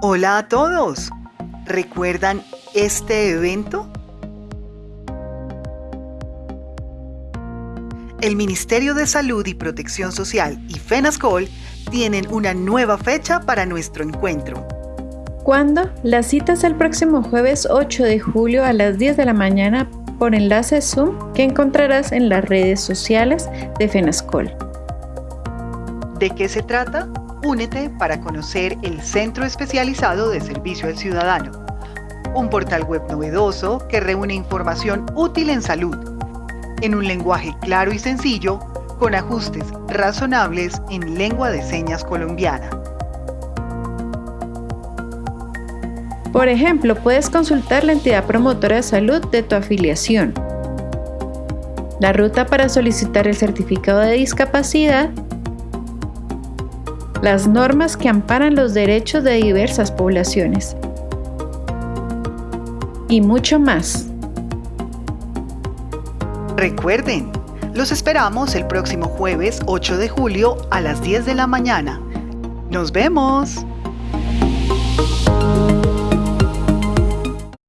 Hola a todos. ¿Recuerdan este evento? El Ministerio de Salud y Protección Social y FENASCOL tienen una nueva fecha para nuestro encuentro. ¿Cuándo? La cita es el próximo jueves 8 de julio a las 10 de la mañana por enlace Zoom que encontrarás en las redes sociales de FENASCOL. ¿De qué se trata? Únete para conocer el Centro Especializado de Servicio al Ciudadano, un portal web novedoso que reúne información útil en salud, en un lenguaje claro y sencillo, con ajustes razonables en lengua de señas colombiana. Por ejemplo, puedes consultar la entidad promotora de salud de tu afiliación, la ruta para solicitar el certificado de discapacidad las normas que amparan los derechos de diversas poblaciones y mucho más. Recuerden, los esperamos el próximo jueves 8 de julio a las 10 de la mañana. ¡Nos vemos!